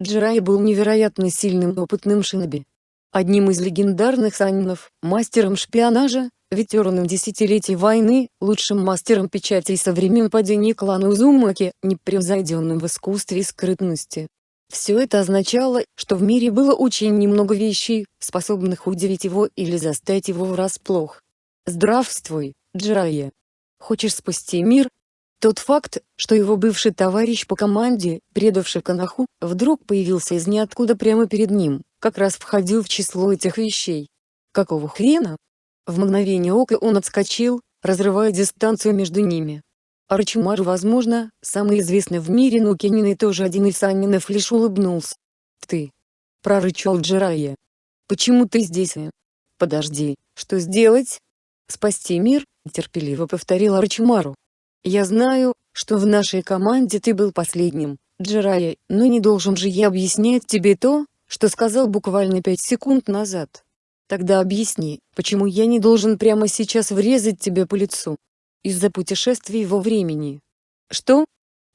Джирайя был невероятно сильным опытным шиноби. Одним из легендарных санинов, мастером шпионажа, ветераном десятилетий войны, лучшим мастером печатей со времен падения клана Узумаки, непревзойденным в искусстве и скрытности. Все это означало, что в мире было очень немного вещей, способных удивить его или застать его врасплох. Здравствуй, Джирайя. Хочешь спасти мир? Тот факт, что его бывший товарищ по команде, предавший Канаху, вдруг появился из ниоткуда прямо перед ним, как раз входил в число этих вещей. Какого хрена? В мгновение ока он отскочил, разрывая дистанцию между ними. Арчимару возможно, самый известный в мире Нукинин и тоже один из Санинов лишь улыбнулся. «Ты!» — прорычал Джирайя. «Почему ты здесь?» «Подожди, что сделать?» «Спасти мир», — терпеливо повторил Арчимару. «Я знаю, что в нашей команде ты был последним, Джирайя, но не должен же я объяснять тебе то, что сказал буквально пять секунд назад. Тогда объясни, почему я не должен прямо сейчас врезать тебе по лицу?» из-за путешествий во времени. Что?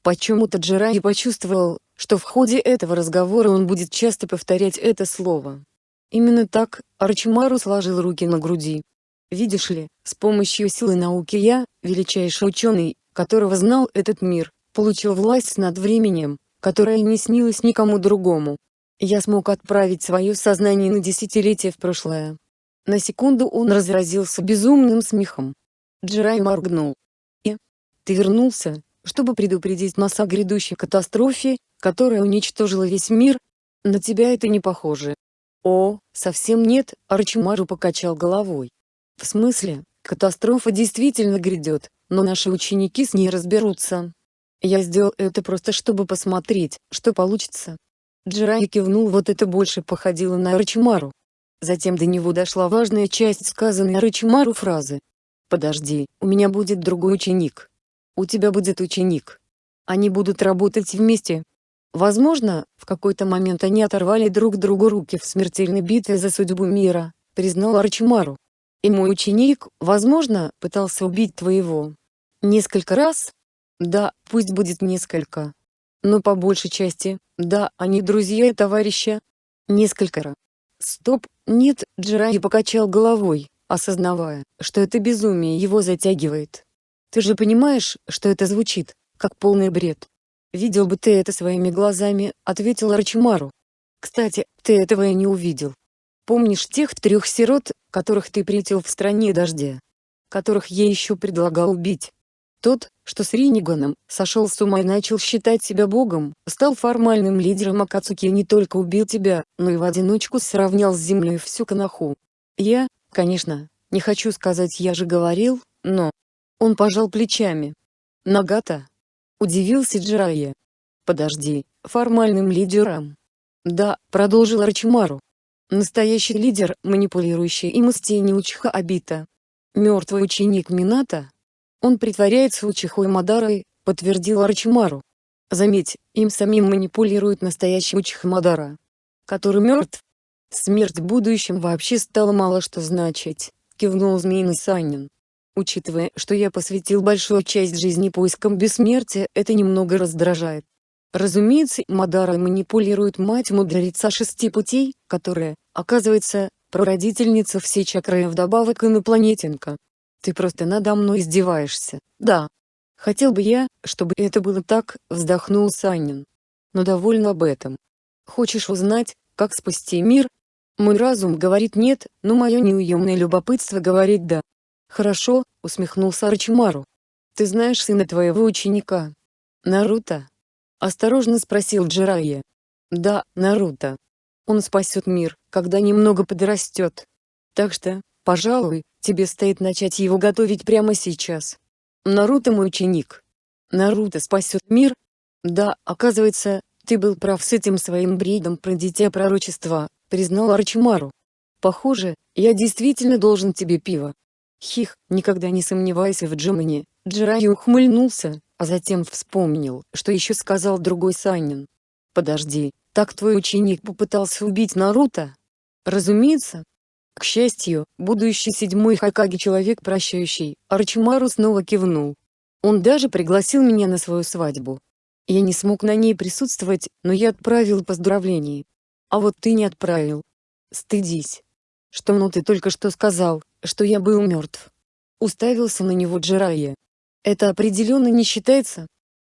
Почему-то Джираи почувствовал, что в ходе этого разговора он будет часто повторять это слово. Именно так, Арчимару сложил руки на груди. Видишь ли, с помощью силы науки я, величайший ученый, которого знал этот мир, получил власть над временем, которая не снилась никому другому. Я смог отправить свое сознание на десятилетия в прошлое. На секунду он разразился безумным смехом. Джирай моргнул. «И? Ты вернулся, чтобы предупредить нас о грядущей катастрофе, которая уничтожила весь мир? На тебя это не похоже». «О, совсем нет», — Арчимару покачал головой. «В смысле, катастрофа действительно грядет, но наши ученики с ней разберутся. Я сделал это просто чтобы посмотреть, что получится». Джирай кивнул вот это больше походило на Арчимару. Затем до него дошла важная часть сказанной Арчимару фразы. Подожди, у меня будет другой ученик. У тебя будет ученик. Они будут работать вместе. Возможно, в какой-то момент они оторвали друг другу руки в смертельной битве за судьбу мира, признал Арчимару. И мой ученик, возможно, пытался убить твоего. Несколько раз? Да, пусть будет несколько. Но по большей части, да, они друзья и товарищи. Несколько раз. Стоп, нет, Джираи покачал головой осознавая, что это безумие его затягивает. Ты же понимаешь, что это звучит, как полный бред. «Видел бы ты это своими глазами», — ответил Арчимару. «Кстати, ты этого и не увидел. Помнишь тех трех сирот, которых ты притил в стране дождя? Которых я еще предлагал убить? Тот, что с Риниганом, сошел с ума и начал считать себя богом, стал формальным лидером Акацуки и не только убил тебя, но и в одиночку сравнял с землей всю Канаху. Я, Конечно, не хочу сказать «я же говорил», но... Он пожал плечами. Нагата? Удивился Джирайя. Подожди, формальным лидером? Да, продолжил Рачимару. Настоящий лидер, манипулирующий им из тени Учиха Абита. Мертвый ученик Мината? Он притворяется Учихой Мадарой, подтвердил Арчимару. Заметь, им самим манипулирует настоящий Учиха Мадара. Который мертв, Смерть в будущем вообще стала мало что значить, кивнул Змеиный Санин. Учитывая, что я посвятил большую часть жизни поискам бессмертия, это немного раздражает. Разумеется, Мадара манипулирует мать мудреца шести путей, которая, оказывается, прародительница всей чакры и вдобавок инопланетинка. Ты просто надо мной издеваешься, да. Хотел бы я, чтобы это было так, вздохнул Санин. Но довольно об этом. Хочешь узнать, как спасти мир, мой разум говорит нет, но мое неуемное любопытство говорит да. Хорошо, усмехнулся Арчимару. Ты знаешь сына твоего ученика? Наруто? Осторожно спросил Джирайя. Да, Наруто. Он спасет мир, когда немного подрастет. Так что, пожалуй, тебе стоит начать его готовить прямо сейчас. Наруто мой ученик. Наруто спасет мир? Да, оказывается, ты был прав с этим своим бредом про дитя пророчества, признал Арчимару. «Похоже, я действительно должен тебе пиво». Хих, никогда не сомневайся в Джимани, Джирай ухмыльнулся, а затем вспомнил, что еще сказал другой Санин. «Подожди, так твой ученик попытался убить Наруто?» «Разумеется». К счастью, будущий седьмой Хакаги человек прощающий, Арчимару снова кивнул. Он даже пригласил меня на свою свадьбу. Я не смог на ней присутствовать, но я отправил поздравления. А вот ты не отправил. Стыдись. Что ну ты только что сказал, что я был мертв. Уставился на него Джерайя. Это определенно не считается.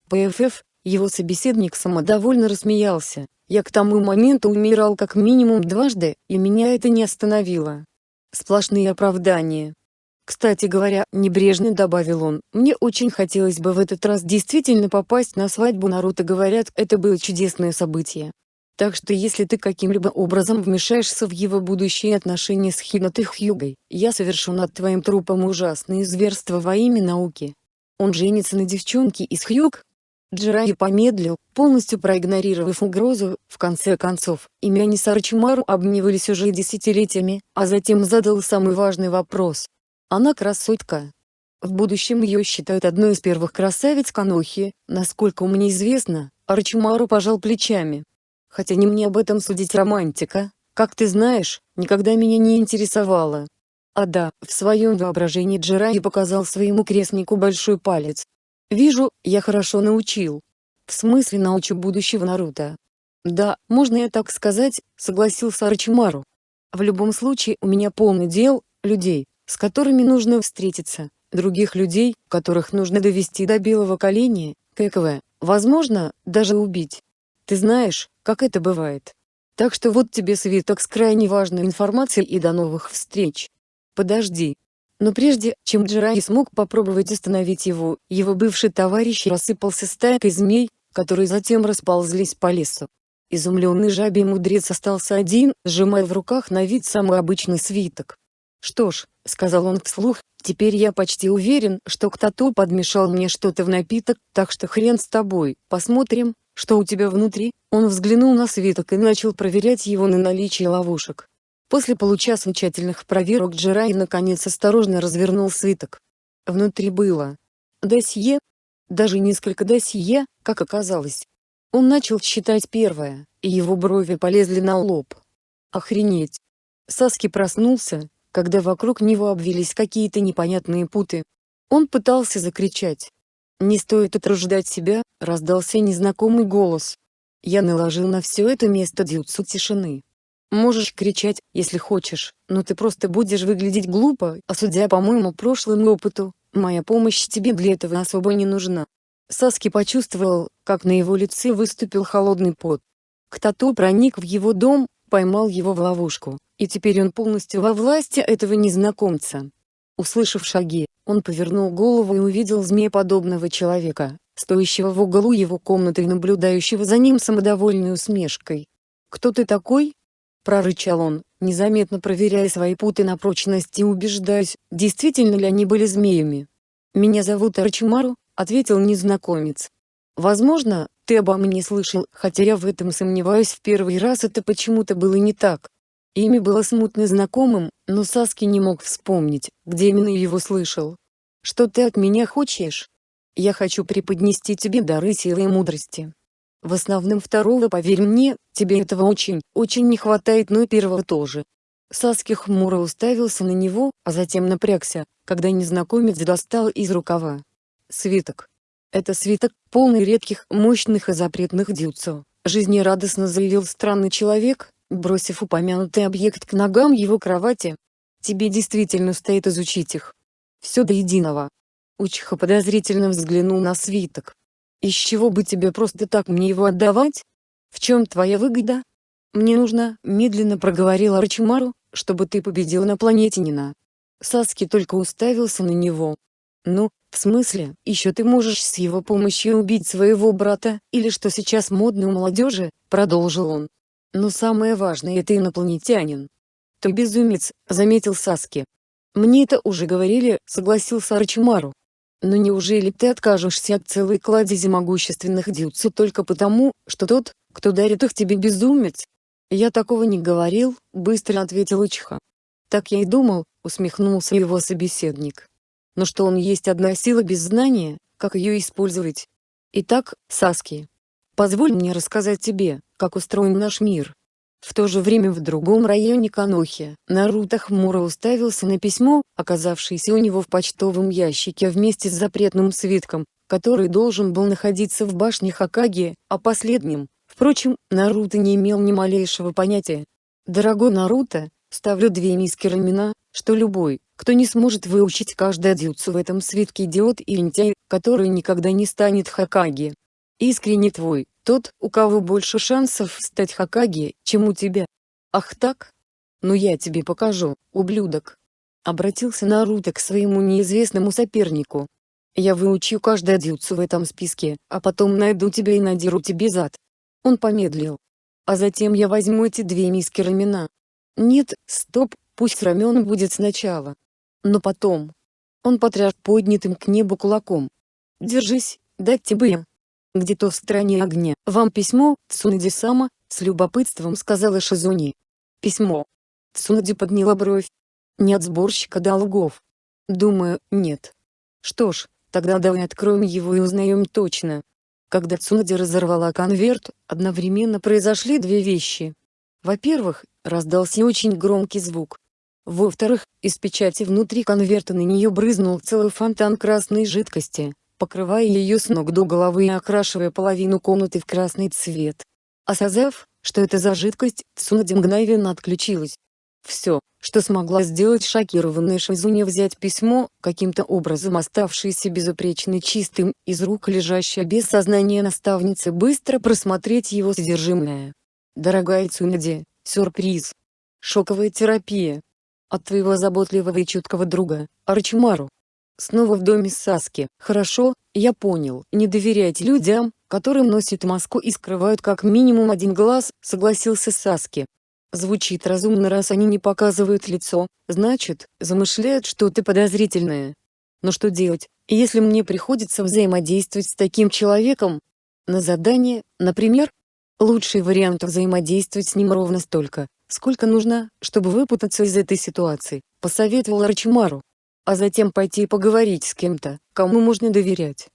ПФФ, его собеседник самодовольно рассмеялся. Я к тому моменту умирал как минимум дважды, и меня это не остановило. Сплошные оправдания. Кстати говоря, небрежно добавил он, мне очень хотелось бы в этот раз действительно попасть на свадьбу Наруто говорят, это было чудесное событие. Так что если ты каким-либо образом вмешаешься в его будущие отношения с Хинатой Хьюгой, я совершу над твоим трупом ужасные зверства во имя науки. Он женится на девчонке из Хьюг? Джираи помедлил, полностью проигнорировав угрозу, в конце концов, имя они с Арчимару обменивались уже десятилетиями, а затем задал самый важный вопрос, она красотка. В будущем ее считают одной из первых красавиц Канохи, насколько мне известно, Арчимару пожал плечами. Хотя не мне об этом судить романтика, как ты знаешь, никогда меня не интересовало. А да, в своем воображении Джираи показал своему крестнику большой палец. Вижу, я хорошо научил. В смысле научу будущего Наруто. Да, можно я так сказать, согласился Арчимару. В любом случае у меня полный дел, людей, с которыми нужно встретиться, других людей, которых нужно довести до белого коленя, ККВ, возможно, даже убить. Ты знаешь, как это бывает. Так что вот тебе свиток с крайне важной информацией и до новых встреч. Подожди. Но прежде, чем Джирай смог попробовать остановить его, его бывший товарищ рассыпался стайкой змей, которые затем расползлись по лесу. Изумленный жабий мудрец остался один, сжимая в руках на вид самый обычный свиток. Что ж, — сказал он вслух, — «теперь я почти уверен, что кто-то подмешал мне что-то в напиток, так что хрен с тобой, посмотрим, что у тебя внутри». Он взглянул на свиток и начал проверять его на наличие ловушек. После получаса тщательных проверок Джерай наконец осторожно развернул свиток. Внутри было досье, даже несколько досье, как оказалось. Он начал считать первое, и его брови полезли на лоб. Охренеть. Саски проснулся, когда вокруг него обвились какие-то непонятные путы. Он пытался закричать. «Не стоит утруждать себя», — раздался незнакомый голос. Я наложил на все это место дюцу тишины. Можешь кричать, если хочешь, но ты просто будешь выглядеть глупо, а судя по моему прошлому опыту, моя помощь тебе для этого особо не нужна. Саски почувствовал, как на его лице выступил холодный пот. Кто-то проник в его дом, поймал его в ловушку, и теперь он полностью во власти этого незнакомца. Услышав шаги, он повернул голову и увидел змееподобного человека, стоящего в углу его комнаты и наблюдающего за ним самодовольной усмешкой. «Кто ты такой?» – прорычал он, незаметно проверяя свои путы на прочность и убеждаясь, действительно ли они были змеями. «Меня зовут Арчимару», – ответил незнакомец. «Возможно, ты обо мне слышал, хотя я в этом сомневаюсь в первый раз это почему-то было не так. Имя было смутно знакомым, но Саски не мог вспомнить, где именно его слышал. «Что ты от меня хочешь?» «Я хочу преподнести тебе дары силы и мудрости. В основном второго, поверь мне, тебе этого очень, очень не хватает, но и первого тоже». Саски хмуро уставился на него, а затем напрягся, когда незнакомец достал из рукава. Свиток. Это свиток, полный редких, мощных и запретных дюцов, жизнерадостно заявил странный человек, бросив упомянутый объект к ногам его кровати. Тебе действительно стоит изучить их. Все до единого. Учиха подозрительно взглянул на свиток. Из чего бы тебе просто так мне его отдавать? В чем твоя выгода? Мне нужно, медленно проговорил Арчимару, чтобы ты победил на планете Нина. Саски только уставился на него. Ну, в смысле, еще ты можешь с его помощью убить своего брата, или что сейчас модно у молодежи, продолжил он. Но самое важное это инопланетянин. Ты безумец, заметил Саски. Мне это уже говорили, согласился Арчимару. Но неужели ты откажешься от целой кладези могущественных дюцу только потому, что тот, кто дарит их тебе безумец? Я такого не говорил, быстро ответил Учиха. Так я и думал, усмехнулся его собеседник. Но что он есть одна сила без знания, как ее использовать? Итак, Саски, позволь мне рассказать тебе, как устроен наш мир. В то же время в другом районе Канохи, Наруто хмуро уставился на письмо, оказавшееся у него в почтовом ящике вместе с запретным свитком, который должен был находиться в башне Хокаге, о последнем, впрочем, Наруто не имел ни малейшего понятия. Дорогой Наруто, ставлю две миски рамена, что любой, кто не сможет выучить каждое дюцу в этом свитке идиот и лентяй, который никогда не станет Хокаге. Искренне твой, тот, у кого больше шансов стать Хокаге, чем у тебя. Ах так? Ну я тебе покажу, ублюдок. Обратился Наруто к своему неизвестному сопернику. Я выучу каждое дюцу в этом списке, а потом найду тебя и надеру тебе зад. Он помедлил. А затем я возьму эти две миски рамена. Нет, стоп, пусть рамен будет сначала. Но потом. Он потряс поднятым к небу кулаком. Держись, дать тебе. Где-то в стране огня. Вам письмо, Цунади-сама, с любопытством сказала Шизуни. Письмо. Цунади подняла бровь. Не от сборщика долгов. Думаю, нет. Что ж, тогда давай откроем его и узнаем точно. Когда Цунади разорвала конверт, одновременно произошли две вещи. Во-первых, раздался очень громкий звук. Во-вторых, из печати внутри конверта на нее брызнул целый фонтан красной жидкости покрывая ее с ног до головы и окрашивая половину комнаты в красный цвет. Осознав, что это за жидкость, Цунади мгновенно отключилась. Все, что смогла сделать шокированная Шизуня взять письмо, каким-то образом оставшееся безупречно чистым, из рук лежащее без сознания наставницы быстро просмотреть его содержимое. Дорогая Цунади, сюрприз. Шоковая терапия. От твоего заботливого и чуткого друга, Арчимару. Снова в доме Саски. Хорошо, я понял. Не доверяйте людям, которым носят маску и скрывают как минимум один глаз, согласился Саски. Звучит разумно раз они не показывают лицо, значит, замышляют что-то подозрительное. Но что делать, если мне приходится взаимодействовать с таким человеком? На задание, например? Лучший вариант взаимодействовать с ним ровно столько, сколько нужно, чтобы выпутаться из этой ситуации, посоветовал Арчимару а затем пойти поговорить с кем-то, кому можно доверять.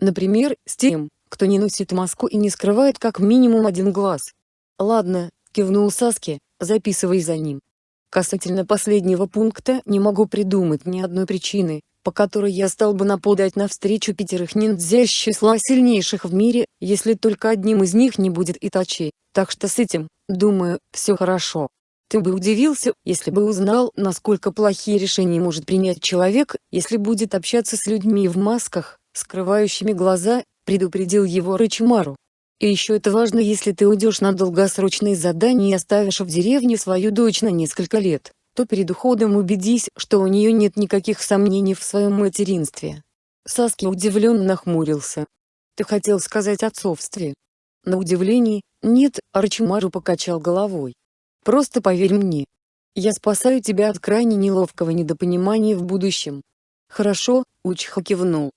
Например, с тем, кто не носит маску и не скрывает как минимум один глаз. «Ладно», — кивнул Саски, — «записывай за ним». Касательно последнего пункта не могу придумать ни одной причины, по которой я стал бы нападать навстречу пятерых ниндзя из числа сильнейших в мире, если только одним из них не будет Итачи, так что с этим, думаю, все хорошо. Ты бы удивился, если бы узнал, насколько плохие решения может принять человек, если будет общаться с людьми в масках, скрывающими глаза, предупредил его Рычимару. И еще это важно если ты уйдешь на долгосрочные задания и оставишь в деревне свою дочь на несколько лет, то перед уходом убедись, что у нее нет никаких сомнений в своем материнстве. Саски удивленно нахмурился. Ты хотел сказать отцовстве? На удивление, нет, Арчимару покачал головой. Просто поверь мне. Я спасаю тебя от крайне неловкого недопонимания в будущем. Хорошо, Учха кивнул.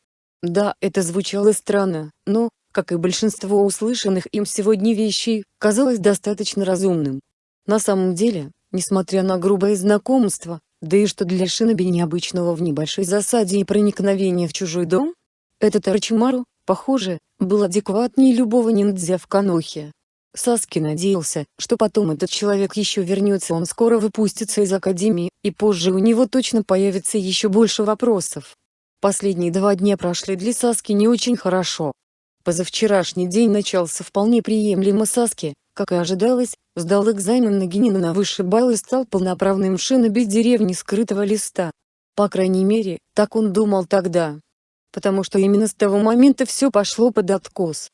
Да, это звучало странно, но, как и большинство услышанных им сегодня вещей, казалось достаточно разумным. На самом деле, несмотря на грубое знакомство, да и что для Шиноби необычного в небольшой засаде и проникновения в чужой дом, этот Арчимару, похоже, был адекватнее любого ниндзя в Канохе. Саски надеялся, что потом этот человек еще вернется он скоро выпустится из академии, и позже у него точно появится еще больше вопросов. Последние два дня прошли для Саски не очень хорошо. Позавчерашний день начался вполне приемлемо Саски, как и ожидалось, сдал экзамен на генина на высший балл и стал полноправным шиноби деревни скрытого листа. По крайней мере, так он думал тогда. Потому что именно с того момента все пошло под откос.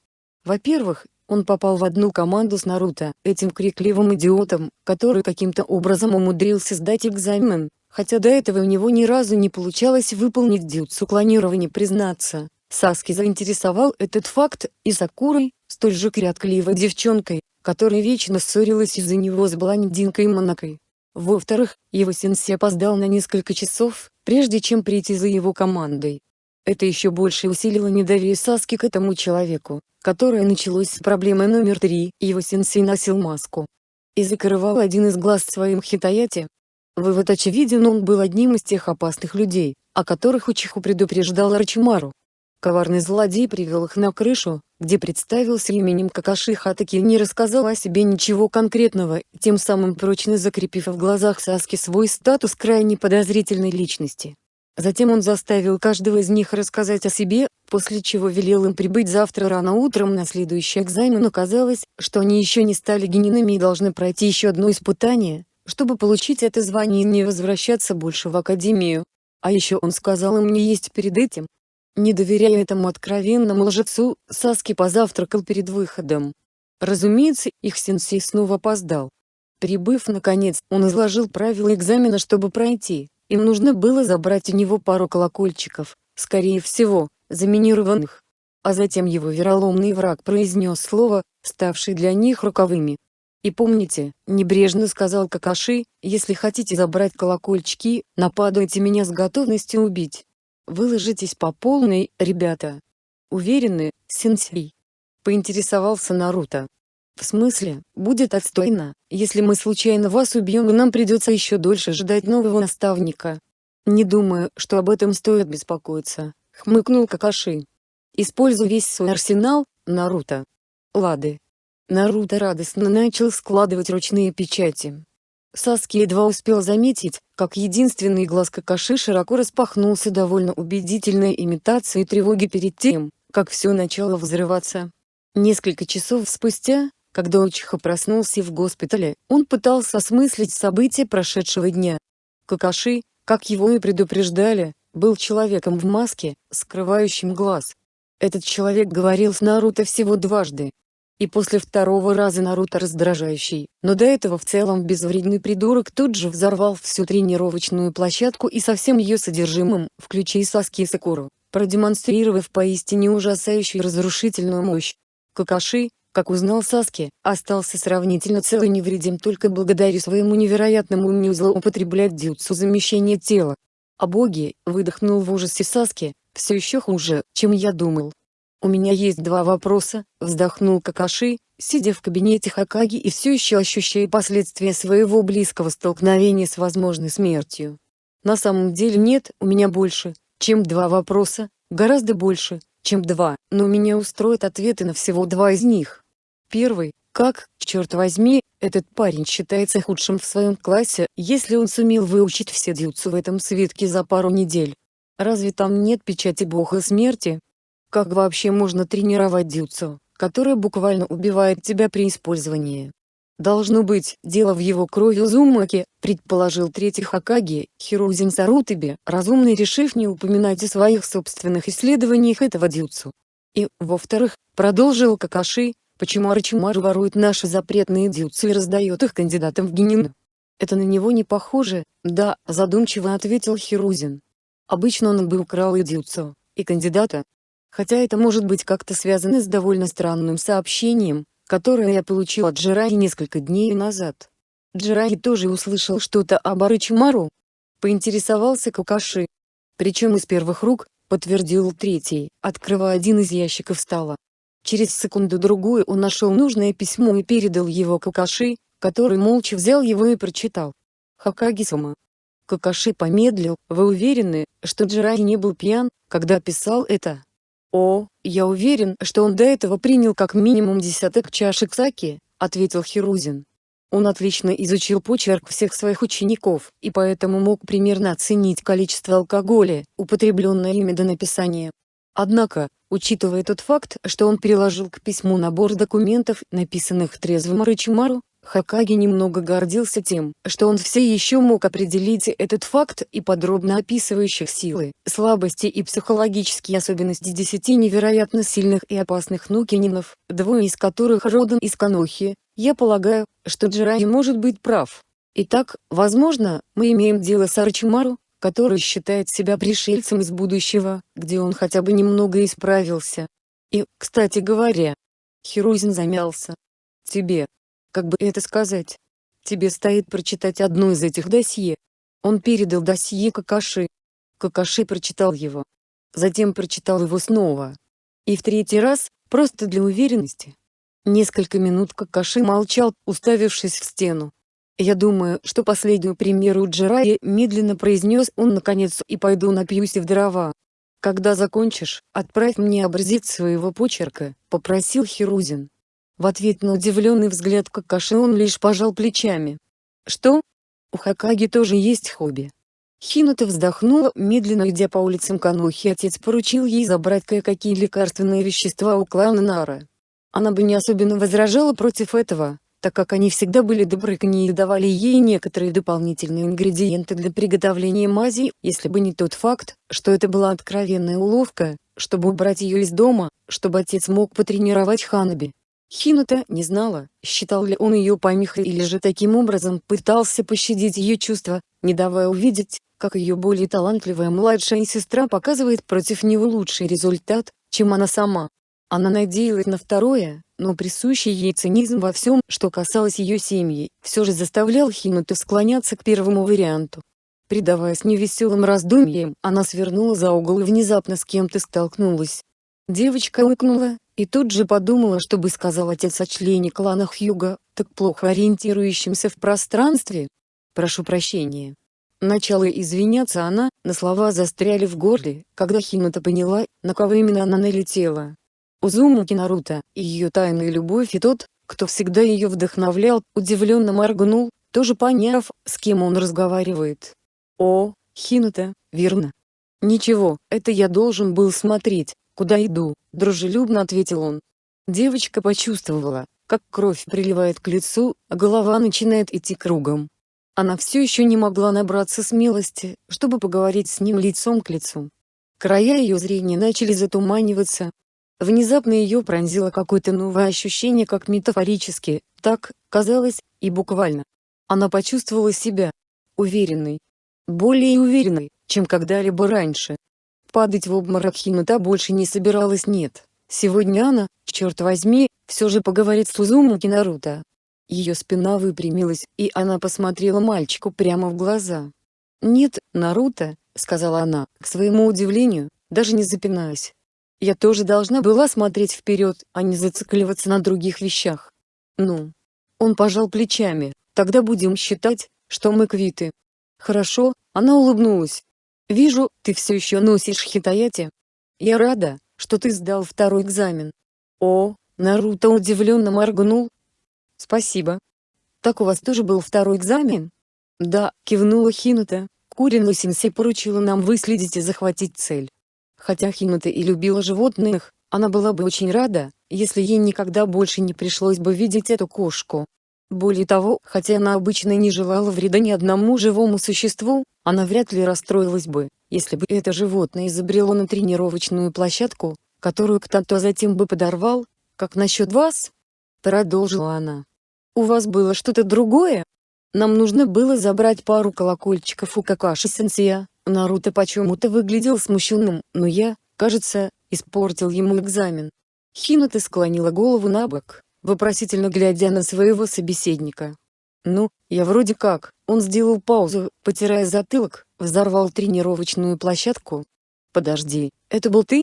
Во-первых, он попал в одну команду с Наруто, этим крикливым идиотом, который каким-то образом умудрился сдать экзамен, хотя до этого у него ни разу не получалось выполнить дюцу клонирования признаться. Саски заинтересовал этот факт, и Сакурой, столь же крякливой девчонкой, которая вечно ссорилась из-за него с блондинкой Монакой. Во-вторых, его сенсей опоздал на несколько часов, прежде чем прийти за его командой. Это еще больше усилило недоверие Саски к этому человеку, которое началось с проблемы номер три, его сенсей носил маску. И закрывал один из глаз своим хитаяти. Вывод очевиден он был одним из тех опасных людей, о которых Учиху предупреждал Арчимару. Коварный злодей привел их на крышу, где представился именем Какаши Хатаки и не рассказал о себе ничего конкретного, тем самым прочно закрепив в глазах Саски свой статус крайне подозрительной личности. Затем он заставил каждого из них рассказать о себе, после чего велел им прибыть завтра рано утром на следующий экзамен. Оказалось, что они еще не стали генинами и должны пройти еще одно испытание, чтобы получить это звание и не возвращаться больше в академию. А еще он сказал им не есть перед этим. Не доверяя этому откровенному лжецу, Саски позавтракал перед выходом. Разумеется, их сенсей снова опоздал. Прибыв наконец, он изложил правила экзамена чтобы пройти. Им нужно было забрать у него пару колокольчиков, скорее всего, заминированных. А затем его вероломный враг произнес слово, ставшее для них роковыми. И помните, небрежно сказал Какаши, если хотите забрать колокольчики, нападайте меня с готовностью убить. Выложитесь по полной, ребята. Уверены, сенсей? Поинтересовался Наруто. В смысле, будет отстойно, если мы случайно вас убьем и нам придется еще дольше ждать нового наставника. Не думаю, что об этом стоит беспокоиться, хмыкнул Какаши. Используй весь свой арсенал, Наруто. Лады. Наруто радостно начал складывать ручные печати. Саски едва успел заметить, как единственный глаз Какаши широко распахнулся довольно убедительной имитацией тревоги перед тем, как все начало взрываться. Несколько часов спустя, когда Учиха проснулся в госпитале, он пытался осмыслить события прошедшего дня. Какаши, как его и предупреждали, был человеком в маске, скрывающим глаз. Этот человек говорил с Наруто всего дважды. И после второго раза Наруто раздражающий, но до этого в целом безвредный придурок тут же взорвал всю тренировочную площадку и со всем ее содержимым, включая Саски и Сакуру, продемонстрировав поистине ужасающую разрушительную мощь. Какаши, как узнал Саски, остался сравнительно цел и невредим только благодаря своему невероятному умению злоупотреблять дюцу замещения тела. А боги, выдохнул в ужасе Саски, все еще хуже, чем я думал. У меня есть два вопроса, вздохнул Какаши, сидя в кабинете Хакаги и все еще ощущая последствия своего близкого столкновения с возможной смертью. На самом деле нет, у меня больше, чем два вопроса, гораздо больше, чем два, но меня устроят ответы на всего два из них. Первый, как, черт возьми, этот парень считается худшим в своем классе, если он сумел выучить все дюцу в этом свитке за пару недель. Разве там нет печати бога смерти? Как вообще можно тренировать дюцу, которая буквально убивает тебя при использовании? Должно быть, дело в его крови Узумаки, предположил третий Хакаги, Хирузин Сарутаби, разумный решив не упоминать о своих собственных исследованиях этого дюцу. И, во-вторых, продолжил Какаши, Почему Арачимару ворует наши запретные дюцы и раздает их кандидатам в Генин? Это на него не похоже, да, задумчиво ответил Хирузин. Обычно он бы украл и дюцу, и кандидата. Хотя это может быть как-то связано с довольно странным сообщением, которое я получил от Джираи несколько дней назад. Джираи тоже услышал что-то об Арычимару. Поинтересовался Кукаши. Причем из первых рук, подтвердил третий, открывая один из ящиков стола. Через секунду-другую он нашел нужное письмо и передал его Какаши, который молча взял его и прочитал. Хакаги-сама. Какаши помедлил, вы уверены, что Джирай не был пьян, когда писал это? О, я уверен, что он до этого принял как минимум десяток чашек саки, ответил Хирузин. Он отлично изучил почерк всех своих учеников, и поэтому мог примерно оценить количество алкоголя, употребленное ими до написания. Однако, учитывая тот факт, что он приложил к письму набор документов, написанных трезвым Рычимару, Хакаги немного гордился тем, что он все еще мог определить этот факт и подробно описывающих силы, слабости и психологические особенности десяти невероятно сильных и опасных нукининов, двое из которых родом из Канохи, я полагаю, что Джирай может быть прав. Итак, возможно, мы имеем дело с Арчимару, который считает себя пришельцем из будущего, где он хотя бы немного исправился. И, кстати говоря, Хирузин замялся. Тебе, как бы это сказать, тебе стоит прочитать одно из этих досье. Он передал досье Какаши. Какаши прочитал его. Затем прочитал его снова. И в третий раз, просто для уверенности. Несколько минут Какаши молчал, уставившись в стену. Я думаю, что последнюю примеру Джирайи медленно произнес он наконец и пойду напьюсь в дрова. Когда закончишь, отправь мне образец своего почерка, попросил Хирузин. В ответ на удивленный взгляд Какаши он лишь пожал плечами. Что? У Хакаги тоже есть хобби. Хината вздохнула, медленно идя по улицам Канухи отец поручил ей забрать кое-какие лекарственные вещества у клана Нара. Она бы не особенно возражала против этого, так как они всегда были добры к ней и давали ей некоторые дополнительные ингредиенты для приготовления мази, если бы не тот факт, что это была откровенная уловка, чтобы убрать ее из дома, чтобы отец мог потренировать Ханаби. Хината не знала, считал ли он ее помехой или же таким образом пытался пощадить ее чувства, не давая увидеть, как ее более талантливая младшая сестра показывает против него лучший результат, чем она сама. Она надеялась на второе, но присущий ей цинизм во всем, что касалось ее семьи, все же заставлял Хинуту склоняться к первому варианту. Предаваясь невеселым раздумьям, она свернула за угол и внезапно с кем-то столкнулась. Девочка укнула, и тут же подумала, что бы сказал отец о члене клана Хьюга, так плохо ориентирующемся в пространстве. «Прошу прощения». Начала извиняться она, на слова застряли в горле, когда Хинута поняла, на кого именно она налетела. Узумаки Наруто, и ее тайная любовь и тот, кто всегда ее вдохновлял, удивленно моргнул, тоже поняв, с кем он разговаривает. «О, Хинута, верно?» «Ничего, это я должен был смотреть, куда иду», — дружелюбно ответил он. Девочка почувствовала, как кровь приливает к лицу, а голова начинает идти кругом. Она все еще не могла набраться смелости, чтобы поговорить с ним лицом к лицу. Края ее зрения начали затуманиваться. Внезапно ее пронзило какое-то новое ощущение как метафорически, так, казалось, и буквально. Она почувствовала себя уверенной, более уверенной, чем когда-либо раньше. Падать в обморок Хинута больше не собиралась нет. Сегодня она, черт возьми, все же поговорит с Узумаки Наруто. Ее спина выпрямилась, и она посмотрела мальчику прямо в глаза. «Нет, Наруто», — сказала она, к своему удивлению, даже не запинаясь. «Я тоже должна была смотреть вперед, а не зацикливаться на других вещах». «Ну?» Он пожал плечами, «тогда будем считать, что мы квиты». «Хорошо», — она улыбнулась, Вижу, ты все еще носишь хитаяти. Я рада, что ты сдал второй экзамен. О, Наруто удивленно моргнул. Спасибо. Так у вас тоже был второй экзамен? Да, кивнула Хинута. Курину Синсей поручила нам выследить и захватить цель. Хотя Хинута и любила животных, она была бы очень рада, если ей никогда больше не пришлось бы видеть эту кошку. Более того, хотя она обычно не желала вреда ни одному живому существу, она вряд ли расстроилась бы, если бы это животное изобрело на тренировочную площадку, которую кто-то затем бы подорвал, как насчет вас? Продолжила она. У вас было что-то другое? Нам нужно было забрать пару колокольчиков у Какаши-сенсея. Наруто почему-то выглядел смущенным, но я, кажется, испортил ему экзамен. Хината склонила голову на бок, вопросительно глядя на своего собеседника. «Ну, я вроде как». Он сделал паузу, потирая затылок, взорвал тренировочную площадку. «Подожди, это был ты?»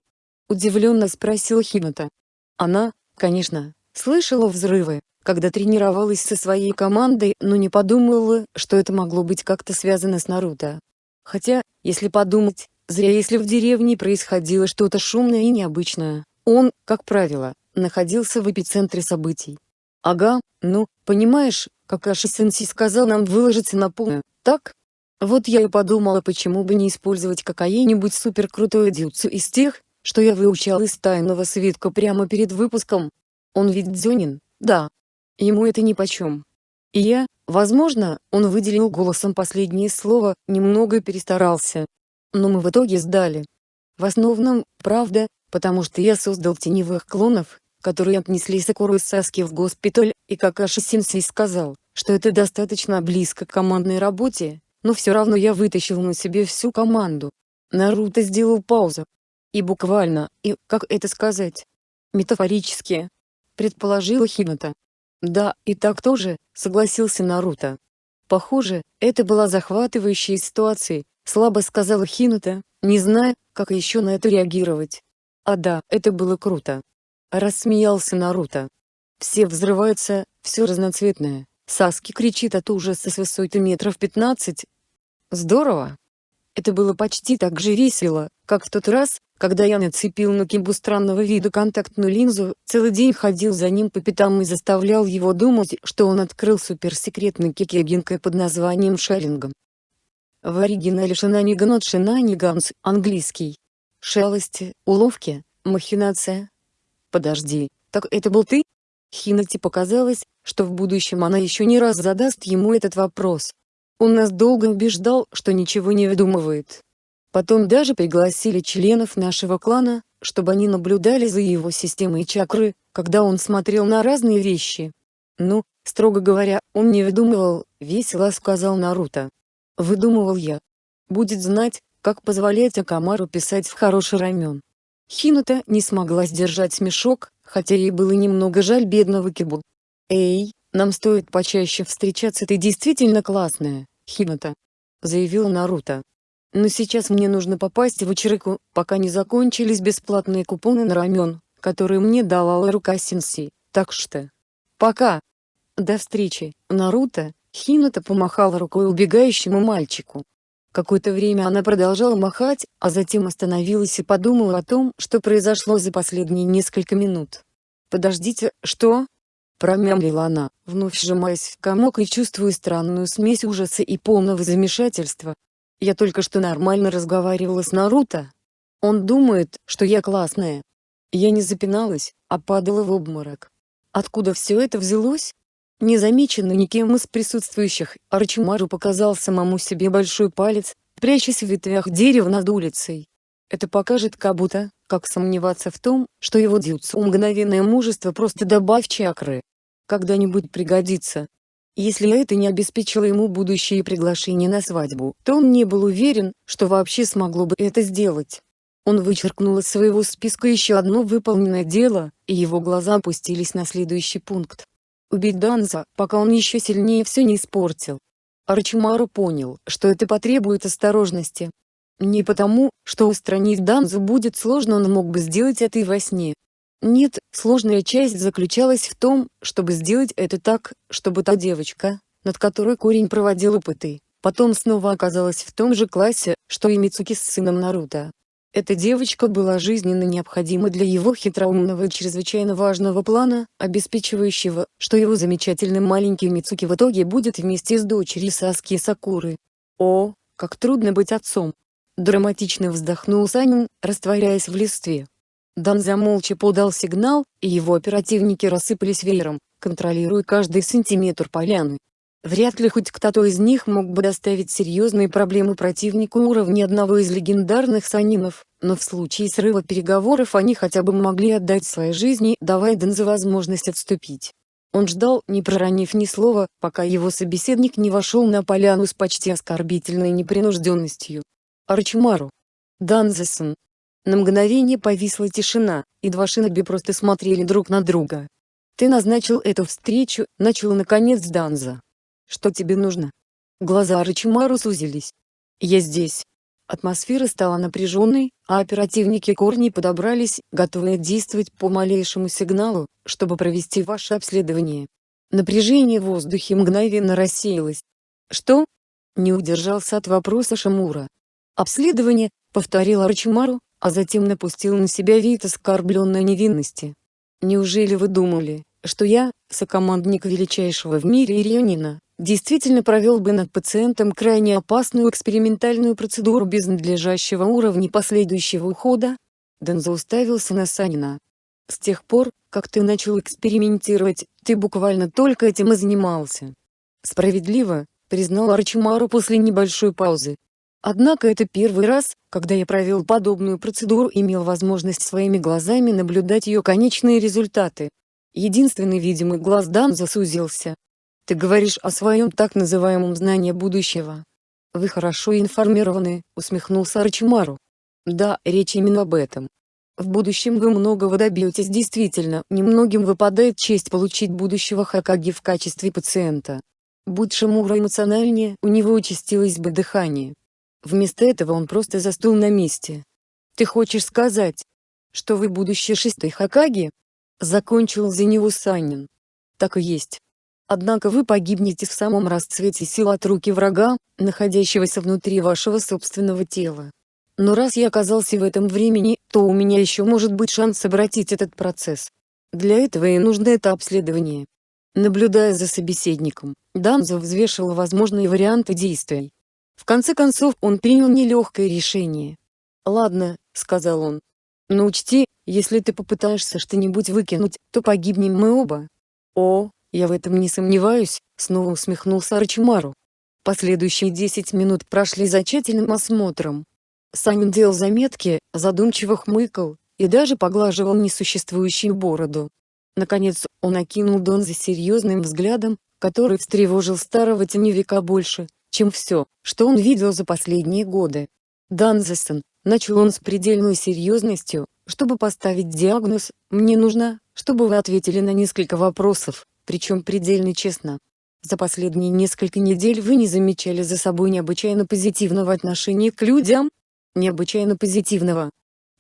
Удивленно спросил Хината. Она, конечно, слышала взрывы, когда тренировалась со своей командой, но не подумала, что это могло быть как-то связано с Наруто. Хотя, если подумать, зря если в деревне происходило что-то шумное и необычное. Он, как правило, находился в эпицентре событий. Ага, ну, понимаешь, Какаши Сенси сказал нам выложиться на полную, так? Вот я и подумала почему бы не использовать какая-нибудь суперкрутую дюцу из тех, что я выучал из тайного свитка прямо перед выпуском. Он ведь дзёнин, да. Ему это нипочем. И я, возможно, он выделил голосом последнее слово, немного перестарался. Но мы в итоге сдали. В основном, правда, потому что я создал теневых клонов, которые отнесли Сакуру и Саски в госпиталь, и Какаши Сенсей сказал, что это достаточно близко к командной работе, но все равно я вытащил на себе всю команду. Наруто сделал паузу. И буквально, и, как это сказать, метафорически, предположила Хината. Да, и так тоже, согласился Наруто. Похоже, это была захватывающая ситуация, слабо сказала Хината, не зная, как еще на это реагировать. А да, это было круто. Рассмеялся Наруто. Все взрываются, все разноцветное. Саски кричит от ужаса с высоты метров пятнадцать. Здорово. Это было почти так же весело, как в тот раз, когда я нацепил на Кимбу странного вида контактную линзу, целый день ходил за ним по пятам и заставлял его думать, что он открыл суперсекретный кикегинкой под названием Шарингом. В оригинале Шинаниган Шинаниганс, английский. Шалости, уловки, махинация. Подожди, так это был ты? Хинати показалось, что в будущем она еще не раз задаст ему этот вопрос. Он нас долго убеждал, что ничего не выдумывает. Потом даже пригласили членов нашего клана, чтобы они наблюдали за его системой чакры, когда он смотрел на разные вещи. Ну, строго говоря, он не выдумывал, весело сказал Наруто. Выдумывал я. Будет знать, как позволять Акамару писать в хороший рамен. Хинута не смогла сдержать смешок, хотя ей было немного жаль бедного Кибу. «Эй, нам стоит почаще встречаться ты действительно классная, Хинута», — заявил Наруто. «Но сейчас мне нужно попасть в Ичирику, пока не закончились бесплатные купоны на рамен, которые мне дала рука Синси, так что... Пока!» До встречи, Наруто, Хинута помахала рукой убегающему мальчику. Какое-то время она продолжала махать, а затем остановилась и подумала о том, что произошло за последние несколько минут. «Подождите, что?» Промямлила она, вновь сжимаясь в комок и чувствуя странную смесь ужаса и полного замешательства. «Я только что нормально разговаривала с Наруто. Он думает, что я классная». Я не запиналась, а падала в обморок. Откуда все это взялось? Незамеченно никем из присутствующих, Арчимару показал самому себе большой палец, прячась в ветвях дерева над улицей. Это покажет Кабута, как сомневаться в том, что его дьюцу мгновенное мужество просто добавь чакры. Когда-нибудь пригодится. Если это не обеспечило ему будущее приглашение на свадьбу, то он не был уверен, что вообще смогло бы это сделать. Он вычеркнул из своего списка еще одно выполненное дело, и его глаза опустились на следующий пункт убить Данза, пока он еще сильнее все не испортил. Арчимару понял, что это потребует осторожности. Не потому, что устранить Данзу будет сложно он мог бы сделать это и во сне. Нет, сложная часть заключалась в том, чтобы сделать это так, чтобы та девочка, над которой корень проводил опыты, потом снова оказалась в том же классе, что и Мицуки с сыном Наруто. Эта девочка была жизненно необходима для его хитроумного и чрезвычайно важного плана, обеспечивающего, что его замечательный маленький Мицуки в итоге будет вместе с дочерью Саски Сакуры. О, как трудно быть отцом! Драматично вздохнул Санин, растворяясь в листве. Данза молча подал сигнал, и его оперативники рассыпались веером, контролируя каждый сантиметр поляны. Вряд ли хоть кто-то из них мог бы доставить серьезные проблемы противнику уровня одного из легендарных санинов, но в случае срыва переговоров они хотя бы могли отдать свои жизни, давая Дензе возможность отступить. Он ждал, не проронив ни слова, пока его собеседник не вошел на поляну с почти оскорбительной непринужденностью. Арчимару. Данзесон. На мгновение повисла тишина, и два шиноби просто смотрели друг на друга. «Ты назначил эту встречу», — начал наконец Данза. Что тебе нужно? Глаза Рычимару сузились. Я здесь. Атмосфера стала напряженной, а оперативники Корни подобрались, готовые действовать по малейшему сигналу, чтобы провести ваше обследование. Напряжение в воздухе мгновенно рассеялось. Что? Не удержался от вопроса Шамура. Обследование, повторил Арчимару, а затем напустил на себя вид оскорбленной невинности. Неужели вы думали, что я, сокомандник величайшего в мире Ирионина, действительно провел бы над пациентом крайне опасную экспериментальную процедуру без надлежащего уровня последующего ухода? Дензо уставился на Санина. С тех пор, как ты начал экспериментировать, ты буквально только этим и занимался. Справедливо, признал Арчимару после небольшой паузы. Однако это первый раз, когда я провел подобную процедуру и имел возможность своими глазами наблюдать ее конечные результаты. Единственный видимый глаз Дан засузился, ты говоришь о своем так называемом знании будущего. Вы хорошо информированы, усмехнулся Арчимару. Да, речь именно об этом. В будущем вы многого добьетесь действительно, немногим выпадает честь получить будущего Хакаги в качестве пациента. Будь Шимура эмоциональнее, у него участилось бы дыхание. Вместо этого он просто застыл на месте. Ты хочешь сказать, что вы будущий шестой Хакаги? Закончил за него Санин. Так и есть. Однако вы погибнете в самом расцвете сил от руки врага, находящегося внутри вашего собственного тела. Но раз я оказался в этом времени, то у меня еще может быть шанс обратить этот процесс. Для этого и нужно это обследование. Наблюдая за собеседником, Данзо взвешивал возможные варианты действий. В конце концов он принял нелегкое решение. «Ладно», — сказал он. «Но учти, если ты попытаешься что-нибудь выкинуть, то погибнем мы оба». «О, я в этом не сомневаюсь», — снова усмехнулся Арчимару. Последующие десять минут прошли за тщательным осмотром. Санин делал заметки, задумчиво хмыкал, и даже поглаживал несуществующую бороду. Наконец, он окинул Донза серьезным взглядом, который встревожил старого теневика больше, чем все, что он видел за последние годы. «Данзесон», — начал он с предельной серьезностью, чтобы поставить диагноз, «мне нужно, чтобы вы ответили на несколько вопросов, причем предельно честно. За последние несколько недель вы не замечали за собой необычайно позитивного отношения к людям? Необычайно позитивного.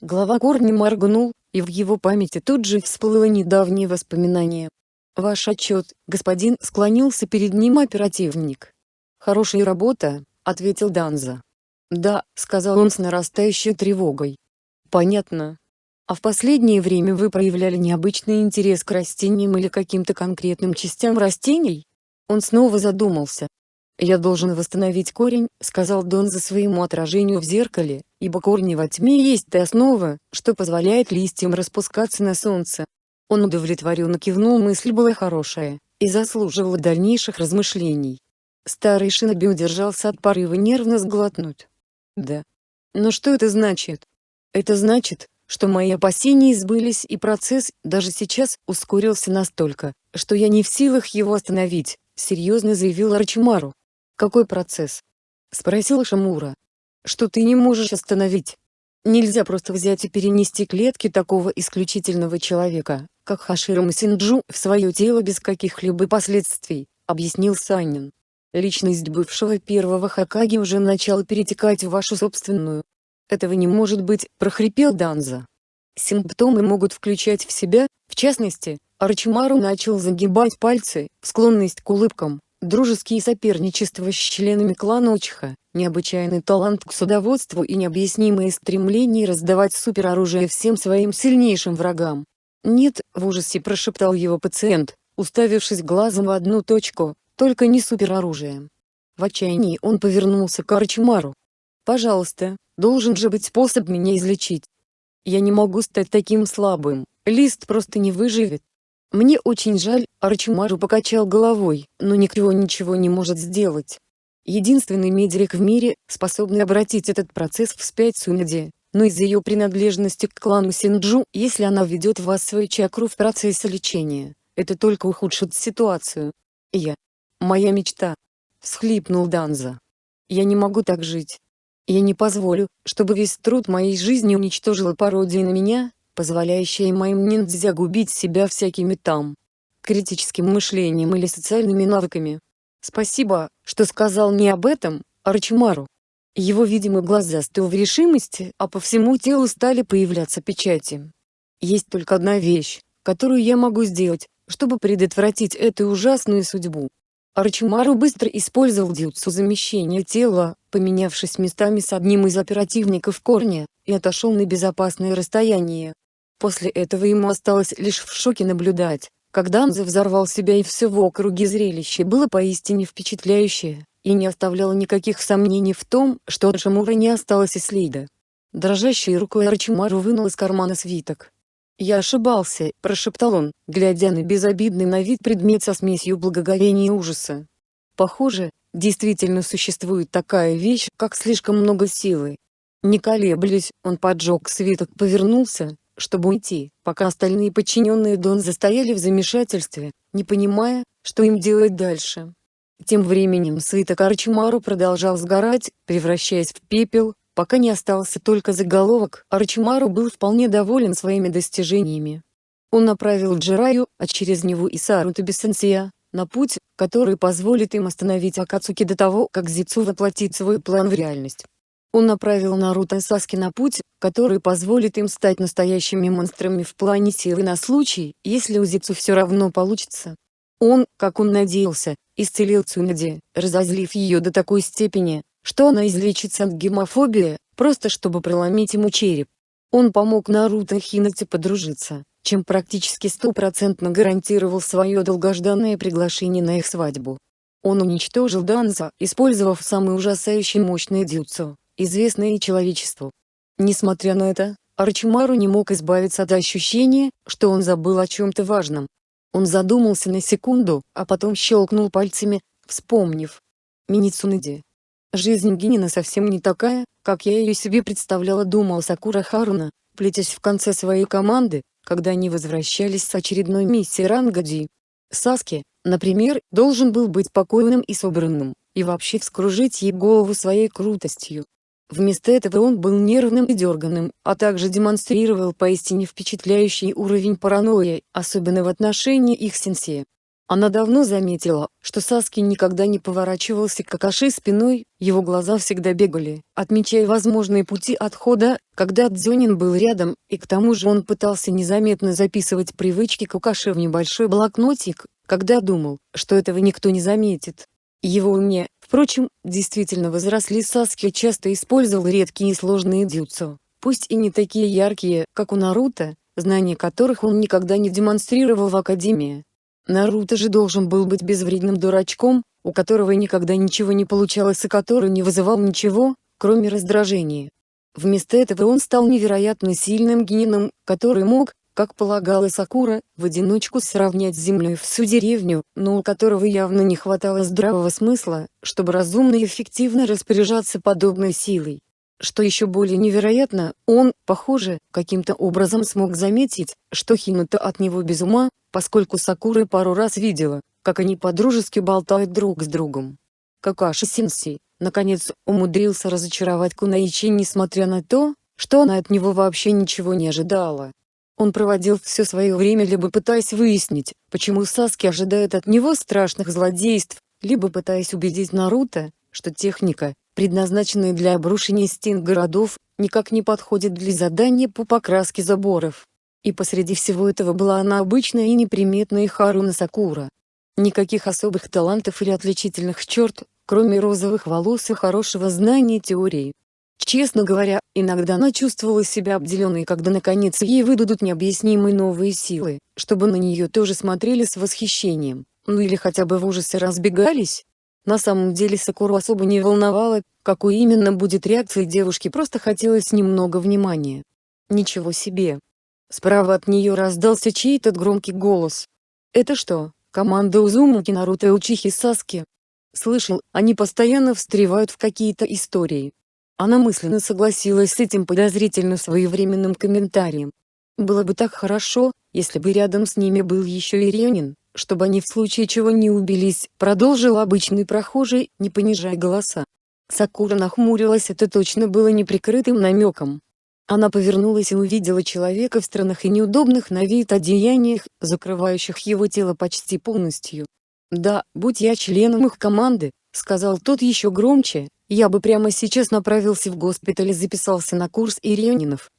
Глава корни моргнул, и в его памяти тут же всплыло недавнее воспоминание. «Ваш отчет, господин», — склонился перед ним оперативник. «Хорошая работа», — ответил Данза. «Да», — сказал он с нарастающей тревогой. «Понятно. А в последнее время вы проявляли необычный интерес к растениям или каким-то конкретным частям растений?» Он снова задумался. «Я должен восстановить корень», — сказал Дон за своему отражению в зеркале, ибо корни во тьме есть та основа, что позволяет листьям распускаться на солнце. Он удовлетворенно кивнул мысль была хорошая, и заслуживала дальнейших размышлений. Старый шиноби удержался от порыва нервно сглотнуть. Да. Но что это значит? Это значит, что мои опасения сбылись и процесс, даже сейчас, ускорился настолько, что я не в силах его остановить серьезно заявил Арчимару. «Какой процесс?» — спросил Шамура. «Что ты не можешь остановить? Нельзя просто взять и перенести клетки такого исключительного человека, как Хаширам Синджу, в свое тело без каких-либо последствий», — объяснил Санин. «Личность бывшего первого Хакаги уже начала перетекать в вашу собственную. Этого не может быть», — прохрипел Данза. Симптомы могут включать в себя, в частности, Арчимару начал загибать пальцы, склонность к улыбкам, дружеские соперничества с членами клана Очиха, необычайный талант к судоводству и необъяснимое стремление раздавать супероружие всем своим сильнейшим врагам. «Нет», — в ужасе прошептал его пациент, уставившись глазом в одну точку, «только не супероружие». В отчаянии он повернулся к Арчимару. «Пожалуйста, должен же быть способ меня излечить. Я не могу стать таким слабым, лист просто не выживет. Мне очень жаль, Арчимару покачал головой, но никто ничего не может сделать. Единственный медик в мире, способный обратить этот процесс вспять Сунади, но из-за ее принадлежности к клану Синджу, если она введет в вас свою чакру в процессе лечения, это только ухудшит ситуацию. Я. Моя мечта. Всхлипнул Данза. Я не могу так жить. Я не позволю, чтобы весь труд моей жизни уничтожила пародия на меня, позволяющая моим ниндзя губить себя всякими там критическим мышлением или социальными навыками. Спасибо, что сказал мне об этом, Арчимару. Его видимо глаз застыл в решимости, а по всему телу стали появляться печати. Есть только одна вещь, которую я могу сделать, чтобы предотвратить эту ужасную судьбу. Арчимару быстро использовал дюцу замещения тела, поменявшись местами с одним из оперативников корня, и отошел на безопасное расстояние. После этого ему осталось лишь в шоке наблюдать, как Данза взорвал себя и все в округе зрелище было поистине впечатляющее, и не оставляло никаких сомнений в том, что от Шамура не осталось и следа. Дрожащей рукой Арчимару вынул из кармана свиток. «Я ошибался», – прошептал он, глядя на безобидный на вид предмет со смесью благоговения и ужаса. «Похоже, действительно существует такая вещь, как слишком много силы». Не колеблясь, он поджег свиток повернулся, чтобы уйти, пока остальные подчиненные Дон застояли в замешательстве, не понимая, что им делать дальше. Тем временем свиток Арчимару продолжал сгорать, превращаясь в пепел, пока не остался только заголовок. Арчимару был вполне доволен своими достижениями. Он направил Джираю, а через него и Саруту Сенсея, на путь, который позволит им остановить Акацуки до того, как Зицу воплотит свой план в реальность. Он направил Наруто и Саски на путь, который позволит им стать настоящими монстрами в плане силы на случай, если у Зицу все равно получится. Он, как он надеялся, исцелил Цунади, разозлив ее до такой степени, что она излечится от гемофобии, просто чтобы проломить ему череп. Он помог Наруто и Хинате подружиться, чем практически стопроцентно гарантировал свое долгожданное приглашение на их свадьбу. Он уничтожил Данза, использовав самый ужасающий мощный дюцу, известный человечеству. Несмотря на это, Арчимару не мог избавиться от ощущения, что он забыл о чем-то важном. Он задумался на секунду, а потом щелкнул пальцами, вспомнив. Миницуныди. Жизнь Гинина совсем не такая, как я ее себе представляла думал Сакура Харуна, плетясь в конце своей команды, когда они возвращались с очередной миссии Рангади. Саски, например, должен был быть спокойным и собранным, и вообще вскружить ей голову своей крутостью. Вместо этого он был нервным и дерганным, а также демонстрировал поистине впечатляющий уровень паранойи, особенно в отношении их сенсея. Она давно заметила, что Саски никогда не поворачивался к Акаши спиной, его глаза всегда бегали, отмечая возможные пути отхода, когда Дзюнин был рядом, и к тому же он пытался незаметно записывать привычки Какаши в небольшой блокнотик, когда думал, что этого никто не заметит. Его уме, впрочем, действительно возросли Саски часто использовал редкие и сложные дюцу, пусть и не такие яркие, как у Наруто, знания которых он никогда не демонстрировал в Академии. Наруто же должен был быть безвредным дурачком, у которого никогда ничего не получалось и который не вызывал ничего, кроме раздражения. Вместо этого он стал невероятно сильным гением, который мог, как полагала Сакура, в одиночку сравнять с землей всю деревню, но у которого явно не хватало здравого смысла, чтобы разумно и эффективно распоряжаться подобной силой. Что еще более невероятно, он, похоже, каким-то образом смог заметить, что Хинута от него без ума, поскольку Сакура пару раз видела, как они подружески болтают друг с другом. Какаши Синси, наконец, умудрился разочаровать Кунаичи несмотря на то, что она от него вообще ничего не ожидала. Он проводил все свое время либо пытаясь выяснить, почему Саски ожидает от него страшных злодейств, либо пытаясь убедить Наруто, что техника, предназначенная для обрушения стен городов, никак не подходит для задания по покраске заборов. И посреди всего этого была она обычная и неприметная Харуна Сакура. Никаких особых талантов или отличительных черт, кроме розовых волос и хорошего знания теории. Честно говоря, иногда она чувствовала себя обделенной, когда наконец ей выдадут необъяснимые новые силы, чтобы на нее тоже смотрели с восхищением, ну или хотя бы в ужасе разбегались. На самом деле Сакуру особо не волновало, какой именно будет реакция девушки, просто хотелось немного внимания. Ничего себе. Справа от нее раздался чей-то громкий голос. «Это что, команда Узумаки Наруто и Учихи Саски?» Слышал, они постоянно встревают в какие-то истории. Она мысленно согласилась с этим подозрительно своевременным комментарием. Было бы так хорошо, если бы рядом с ними был еще и Ренин чтобы они в случае чего не убились, продолжил обычный прохожий, не понижая голоса. Сакура нахмурилась это точно было неприкрытым намеком. Она повернулась и увидела человека в странных и неудобных на вид одеяниях, закрывающих его тело почти полностью. «Да, будь я членом их команды», — сказал тот еще громче, «я бы прямо сейчас направился в госпиталь и записался на курс Ирионинов».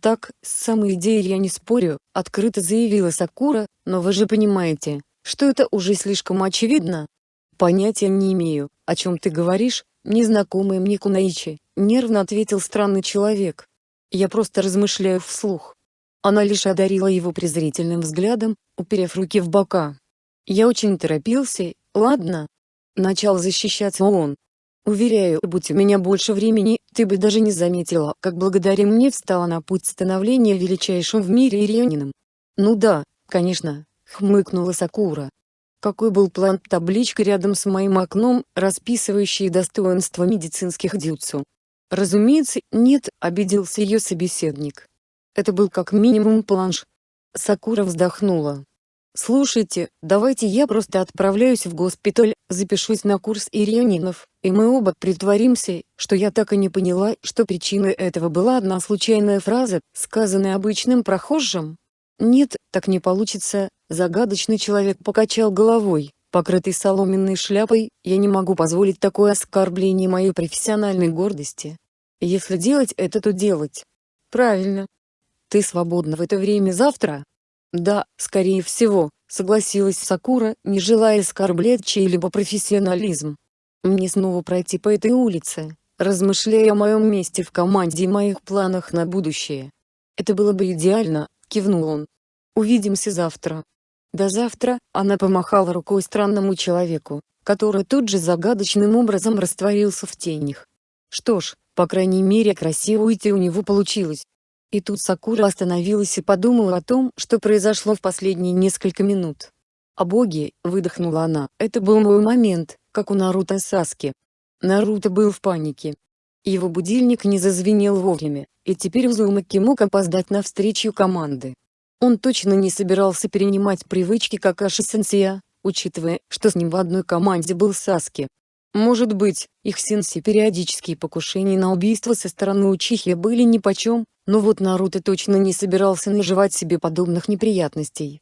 «Так, с самой идеей я не спорю», — открыто заявила Сакура, «но вы же понимаете, что это уже слишком очевидно. Понятия не имею, о чем ты говоришь, незнакомый мне Кунаичи, нервно ответил странный человек. Я просто размышляю вслух. Она лишь одарила его презрительным взглядом, уперев руки в бока. Я очень торопился, ладно? Начал защищаться он. Уверяю, будь у меня больше времени, ты бы даже не заметила, как благодаря мне встала на путь становления величайшим в мире Ирионином. Ну да, конечно, хмыкнула Сакура. Какой был план табличка рядом с моим окном, расписывающей достоинства медицинских дюцу? Разумеется, нет, обиделся ее собеседник. Это был как минимум планш. Сакура вздохнула. «Слушайте, давайте я просто отправляюсь в госпиталь, запишусь на курс ирионинов, и мы оба притворимся, что я так и не поняла, что причиной этого была одна случайная фраза, сказанная обычным прохожим. Нет, так не получится, Загадочный человек покачал головой, покрытый соломенной шляпой, я не могу позволить такое оскорбление моей профессиональной гордости. Если делать это, то делать. Правильно. Ты свободна в это время завтра? Да, скорее всего, согласилась Сакура, не желая оскорблять чей-либо профессионализм. Мне снова пройти по этой улице, размышляя о моем месте в команде и моих планах на будущее. Это было бы идеально, кивнул он. Увидимся завтра. До завтра, она помахала рукой странному человеку, который тут же загадочным образом растворился в тенях. Что ж, по крайней мере красиво уйти у него получилось. И тут Сакура остановилась и подумала о том, что произошло в последние несколько минут. «О боги!» – выдохнула она. «Это был мой момент, как у Наруто Саски». Наруто был в панике. Его будильник не зазвенел вовремя, и теперь Узумаки мог опоздать на встречу команды. Он точно не собирался перенимать привычки Какаши-сенсея, учитывая, что с ним в одной команде был Саски. Может быть, их сенси периодические покушения на убийство со стороны Учихи были нипочем, но вот Наруто точно не собирался наживать себе подобных неприятностей.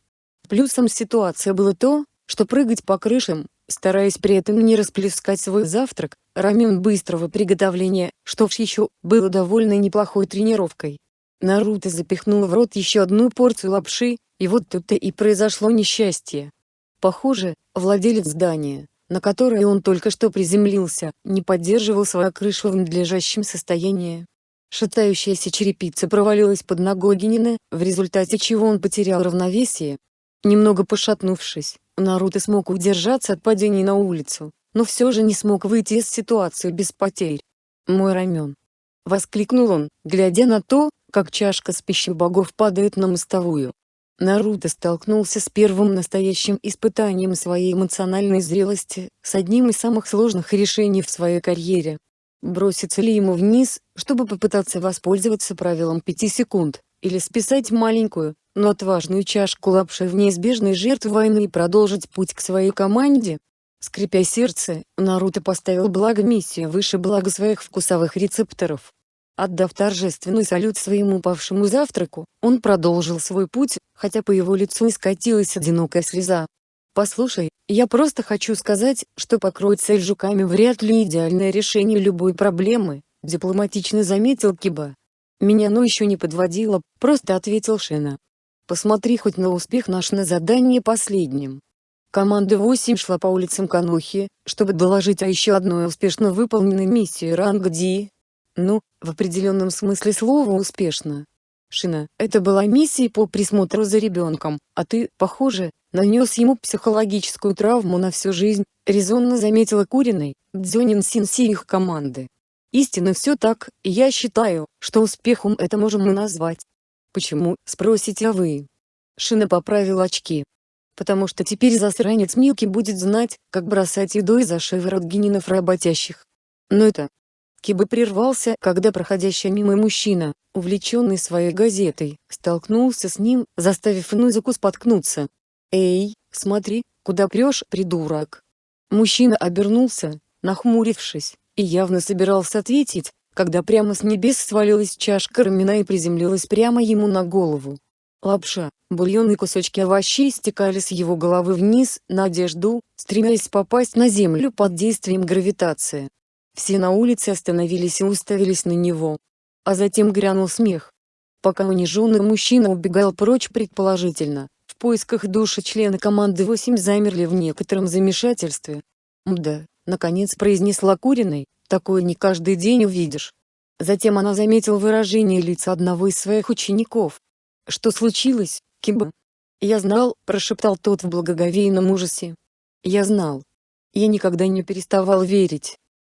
Плюсом ситуации было то, что прыгать по крышам, стараясь при этом не расплескать свой завтрак, рамен быстрого приготовления, что ж еще, было довольно неплохой тренировкой. Наруто запихнул в рот еще одну порцию лапши, и вот тут-то и произошло несчастье. Похоже, владелец здания, на которое он только что приземлился, не поддерживал свою крышу в надлежащем состоянии. Шатающаяся черепица провалилась под ногой Генина, в результате чего он потерял равновесие. Немного пошатнувшись, Наруто смог удержаться от падения на улицу, но все же не смог выйти из ситуации без потерь. «Мой рамен!» — воскликнул он, глядя на то, как чашка с пищей богов падает на мостовую. Наруто столкнулся с первым настоящим испытанием своей эмоциональной зрелости, с одним из самых сложных решений в своей карьере. Броситься ли ему вниз, чтобы попытаться воспользоваться правилом 5 секунд, или списать маленькую, но отважную чашку лапши в неизбежной жертвы войны и продолжить путь к своей команде? Скрипя сердце, Наруто поставил благо миссию выше блага своих вкусовых рецепторов. Отдав торжественный салют своему павшему завтраку, он продолжил свой путь, хотя по его лицу искатилась одинокая слеза. «Послушай, я просто хочу сказать, что покроить цель жуками вряд ли идеальное решение любой проблемы», дипломатично заметил Киба. «Меня оно еще не подводило», просто ответил Шена. «Посмотри хоть на успех наш на задании последним». Команда 8 шла по улицам Канухи, чтобы доложить о еще одной успешно выполненной миссии ранга Ди, ну, в определенном смысле слова успешно. Шина, это была миссия по присмотру за ребенком, а ты, похоже, нанес ему психологическую травму на всю жизнь, резонно заметила Куриной, Дзюнин Синси их команды. Истинно все так, и я считаю, что успехом это можем мы назвать. Почему, спросите вы? Шина поправил очки. Потому что теперь засранец Милки будет знать, как бросать едой за шиворот генинов работящих. Но это, Киба прервался, когда проходящий мимо мужчина, увлеченный своей газетой, столкнулся с ним, заставив Нузаку споткнуться. «Эй, смотри, куда прешь, придурок!» Мужчина обернулся, нахмурившись, и явно собирался ответить, когда прямо с небес свалилась чашка рамена и приземлилась прямо ему на голову. Лапша, бульон и кусочки овощей стекали с его головы вниз, на одежду, стремясь попасть на землю под действием гравитации. Все на улице остановились и уставились на него. А затем грянул смех. Пока униженный мужчина убегал прочь предположительно, в поисках души члены команды 8 замерли в некотором замешательстве. «Мда», — наконец произнесла Куриной, — «такое не каждый день увидишь». Затем она заметила выражение лица одного из своих учеников. «Что случилось, Киба?» «Я знал», — прошептал тот в благоговейном ужасе. «Я знал. Я никогда не переставал верить.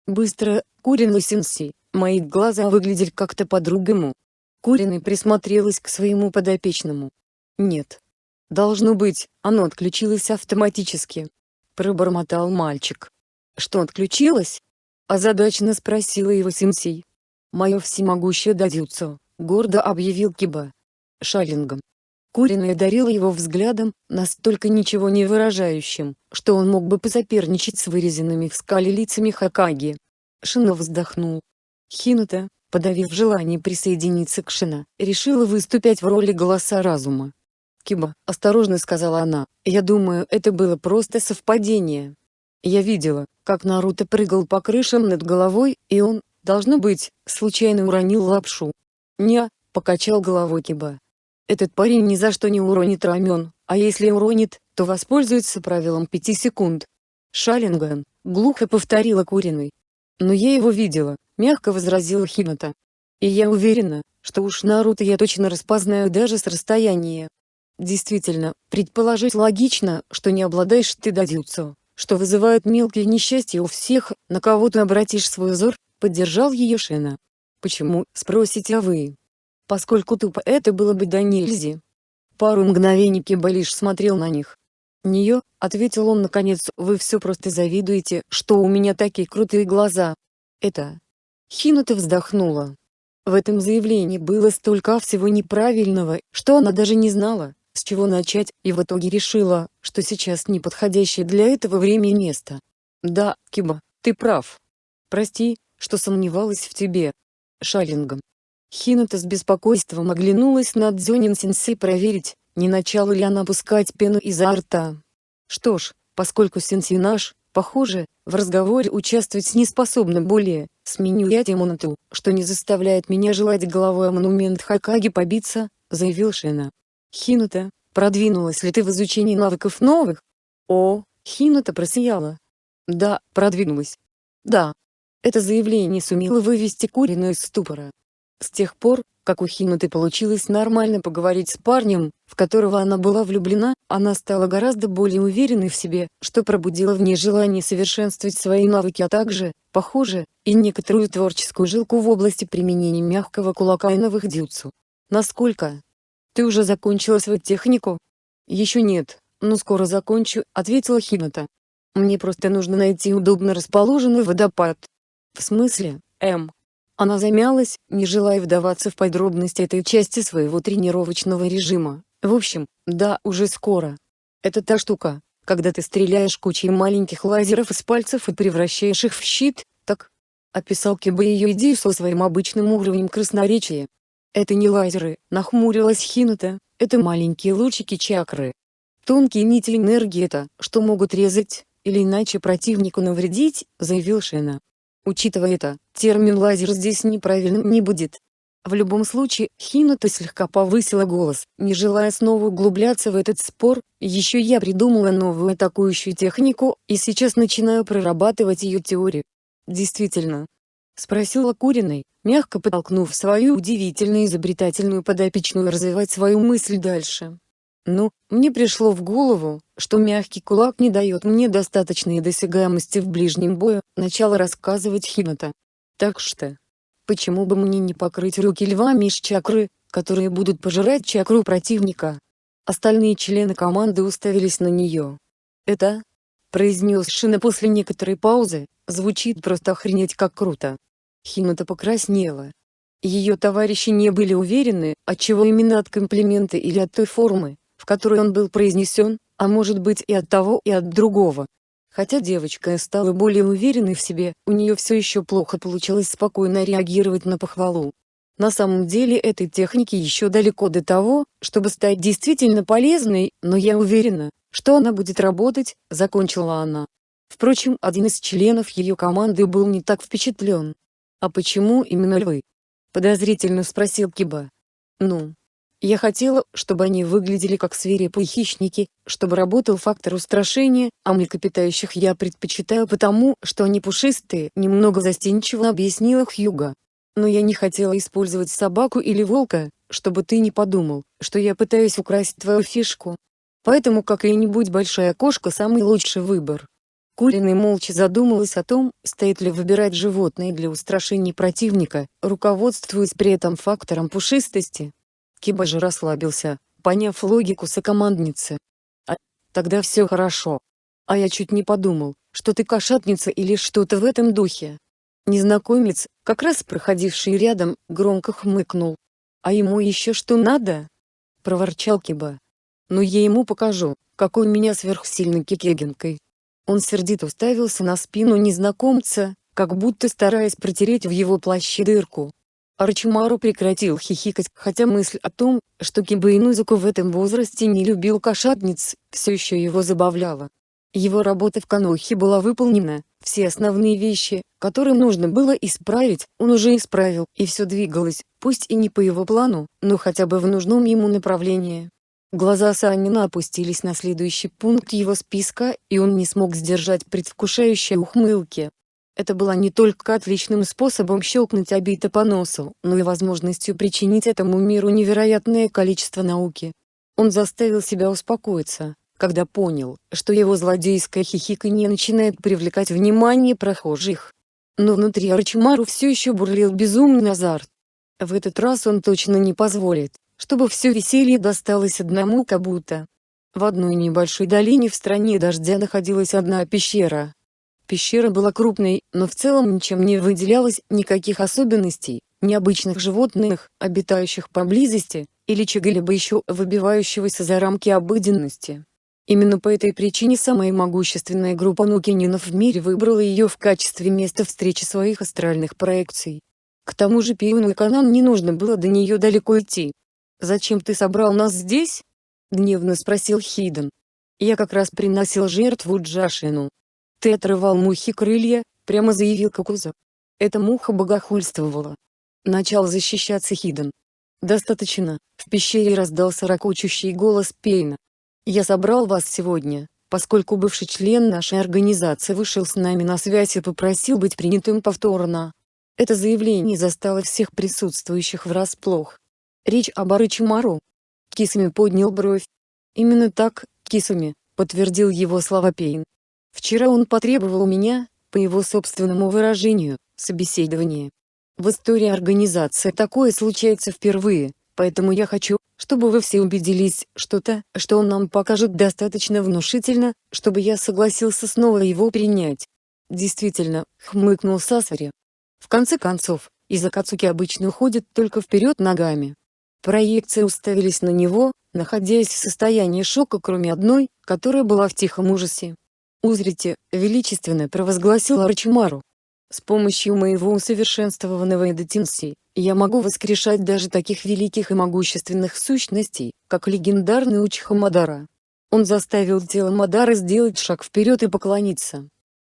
Быстро, Курин Синси, мои глаза выглядели как-то по-другому. Куриной присмотрелась к своему подопечному. Нет. Должно быть, оно отключилось автоматически. Пробормотал мальчик. Что отключилось? Озадаченно спросила его Синси. Мое всемогущее дадюцо, гордо объявил Киба. Шалингом. Куриной одарила его взглядом, настолько ничего не выражающим, что он мог бы посоперничать с вырезанными в скале лицами Хакаги. Шино вздохнул. Хинута, подавив желание присоединиться к Шина, решила выступать в роли голоса разума. «Киба», — осторожно сказала она, — «я думаю, это было просто совпадение. Я видела, как Наруто прыгал по крышам над головой, и он, должно быть, случайно уронил лапшу». «Не», — покачал головой Киба. Этот парень ни за что не уронит рамен, а если уронит, то воспользуется правилом пяти секунд. Шалинган, глухо повторила Куриной. Но я его видела, мягко возразила Хината. И я уверена, что уж Наруто я точно распознаю даже с расстояния. Действительно, предположить логично, что не обладаешь ты дадюцу, что вызывает мелкие несчастья у всех, на кого ты обратишь свой взор, поддержал ее Шена. Почему, спросите вы? Поскольку тупо это было бы до нельзя. Пару мгновений Киба лишь смотрел на них. «Нее», — ответил он наконец, — «вы все просто завидуете, что у меня такие крутые глаза». «Это...» Хинута вздохнула. В этом заявлении было столько всего неправильного, что она даже не знала, с чего начать, и в итоге решила, что сейчас неподходящее для этого время и место. «Да, Киба, ты прав. Прости, что сомневалась в тебе». Шалингом. Хината с беспокойством оглянулась на Дзюнин-сенсей проверить, не начала ли она пускать пену изо рта. Что ж, поскольку сенсей наш, похоже, в разговоре участвовать не способна более, сменю я тему на ту, что не заставляет меня желать головой о монумент Хакаги побиться, заявил Шина. Хината, продвинулась ли ты в изучении навыков новых? О, Хината просияла. Да, продвинулась. Да. Это заявление сумело вывести Курину из ступора. С тех пор, как у Хинуты получилось нормально поговорить с парнем, в которого она была влюблена, она стала гораздо более уверенной в себе, что пробудило в ней желание совершенствовать свои навыки а также, похоже, и некоторую творческую жилку в области применения мягкого кулака и новых дюцу. Насколько? Ты уже закончила свою технику? Еще нет, но скоро закончу, ответила Хината. Мне просто нужно найти удобно расположенный водопад. В смысле, М? Она замялась, не желая вдаваться в подробности этой части своего тренировочного режима. В общем, да, уже скоро. Это та штука, когда ты стреляешь кучей маленьких лазеров из пальцев и превращаешь их в щит, так? Описал Киба ее идею со своим обычным уровнем красноречия. Это не лазеры, нахмурилась Хинута, это маленькие лучики чакры. Тонкие нити энергии это, что могут резать, или иначе противнику навредить, заявил Шена. Учитывая это, термин «лазер» здесь неправильным не будет. В любом случае, Хината слегка повысила голос, не желая снова углубляться в этот спор, еще я придумала новую атакующую технику, и сейчас начинаю прорабатывать ее теорию. Действительно? Спросила Куриной, мягко подтолкнув свою удивительно изобретательную подопечную развивать свою мысль дальше. Ну, мне пришло в голову, что мягкий кулак не дает мне достаточной досягаемости в ближнем бою, начала рассказывать Хината. Так что, почему бы мне не покрыть руки львами из чакры, которые будут пожирать чакру противника? Остальные члены команды уставились на нее. «Это?» — произнес Шина после некоторой паузы, звучит просто охренеть как круто. Хината покраснела. Ее товарищи не были уверены, от чего именно от комплимента или от той формы, в которой он был произнесен, а может быть и от того и от другого. Хотя девочка стала более уверенной в себе, у нее все еще плохо получалось спокойно реагировать на похвалу. На самом деле этой технике еще далеко до того, чтобы стать действительно полезной, но я уверена, что она будет работать, закончила она. Впрочем, один из членов ее команды был не так впечатлен. «А почему именно львы?» – подозрительно спросил Киба. «Ну, я хотела, чтобы они выглядели как свирепые хищники, чтобы работал фактор устрашения, а млекопитающих я предпочитаю потому, что они пушистые, немного застенчиво объяснила Хьюга. Но я не хотела использовать собаку или волка, чтобы ты не подумал, что я пытаюсь украсть твою фишку. Поэтому какая-нибудь большая кошка самый лучший выбор. Куриный молча задумалась о том, стоит ли выбирать животное для устрашения противника, руководствуясь при этом фактором пушистости. Киба же расслабился, поняв логику сокомандницы. А, тогда все хорошо. А я чуть не подумал, что ты кошатница или что-то в этом духе. Незнакомец, как раз проходивший рядом, громко хмыкнул. А ему еще что надо? Проворчал Киба. Ну я ему покажу, какой у меня сверхсильный кикегенкой. Он сердито уставился на спину незнакомца, как будто стараясь протереть в его плаще дырку. Арчимару прекратил хихикать, хотя мысль о том, что Киба Инузуку в этом возрасте не любил кошатниц, все еще его забавляла. Его работа в Канохе была выполнена, все основные вещи, которые нужно было исправить, он уже исправил, и все двигалось, пусть и не по его плану, но хотя бы в нужном ему направлении. Глаза Санина опустились на следующий пункт его списка, и он не смог сдержать предвкушающей ухмылки. Это было не только отличным способом щелкнуть Абита по носу, но и возможностью причинить этому миру невероятное количество науки. Он заставил себя успокоиться, когда понял, что его злодейское хихиканье начинает привлекать внимание прохожих. Но внутри Арчимару все еще бурлил безумный азарт. В этот раз он точно не позволит, чтобы все веселье досталось одному Кабута. В одной небольшой долине в стране дождя находилась одна пещера. Пещера была крупной, но в целом ничем не выделялась никаких особенностей, необычных животных, обитающих поблизости, или чего-либо еще выбивающегося за рамки обыденности. Именно по этой причине самая могущественная группа нукининов в мире выбрала ее в качестве места встречи своих астральных проекций. К тому же Пиону и Канан не нужно было до нее далеко идти. «Зачем ты собрал нас здесь?» — гневно спросил Хиден. «Я как раз приносил жертву Джашину». «Ты отрывал мухи крылья», — прямо заявил Кокуза. Эта муха богохульствовала. Начал защищаться Хиден. «Достаточно», — в пещере раздался ракочущий голос Пейна. «Я собрал вас сегодня, поскольку бывший член нашей организации вышел с нами на связь и попросил быть принятым повторно. Это заявление застало всех присутствующих врасплох. Речь об Арычимару. Кисами поднял бровь. Именно так, Кисами, подтвердил его слова Пейн. Вчера он потребовал у меня, по его собственному выражению, собеседование. В истории организации такое случается впервые, поэтому я хочу, чтобы вы все убедились, что то, что он нам покажет достаточно внушительно, чтобы я согласился снова его принять. Действительно, хмыкнул Сасари. В конце концов, из Акацуки обычно уходит только вперед ногами. Проекции уставились на него, находясь в состоянии шока кроме одной, которая была в тихом ужасе. «Узрите», — величественно провозгласил Арчимару. С помощью моего усовершенствованного Эдотинси, я могу воскрешать даже таких великих и могущественных сущностей, как легендарный Учиха Мадара. Он заставил тело Мадары сделать шаг вперед и поклониться.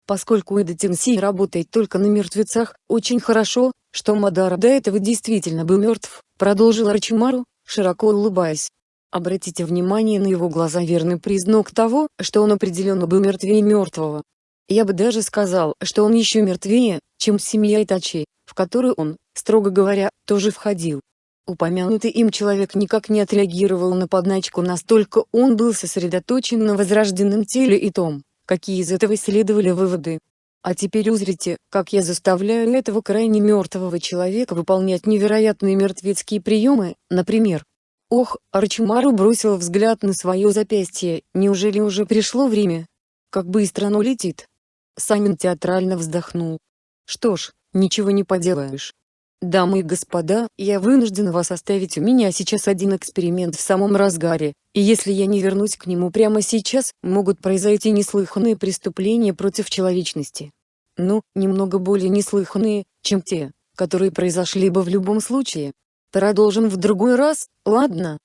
Поскольку Эдотинси работает только на мертвецах, очень хорошо, что Мадара до этого действительно был мертв, продолжил Арчимару, широко улыбаясь. Обратите внимание на его глаза верный признак того, что он определенно был мертвее мертвого. Я бы даже сказал, что он еще мертвее, чем семья Итачи, в которую он, строго говоря, тоже входил. Упомянутый им человек никак не отреагировал на подначку настолько он был сосредоточен на возрожденном теле и том, какие из этого следовали выводы. А теперь узрите, как я заставляю этого крайне мертвого человека выполнять невероятные мертвецкие приемы, например. Ох, Арчимару бросил взгляд на свое запястье, неужели уже пришло время? Как быстро оно летит. Санин театрально вздохнул. Что ж, ничего не поделаешь. Дамы и господа, я вынужден вас оставить у меня сейчас один эксперимент в самом разгаре, и если я не вернусь к нему прямо сейчас, могут произойти неслыханные преступления против человечности. Ну, немного более неслыханные, чем те, которые произошли бы в любом случае. Продолжим в другой раз, ладно?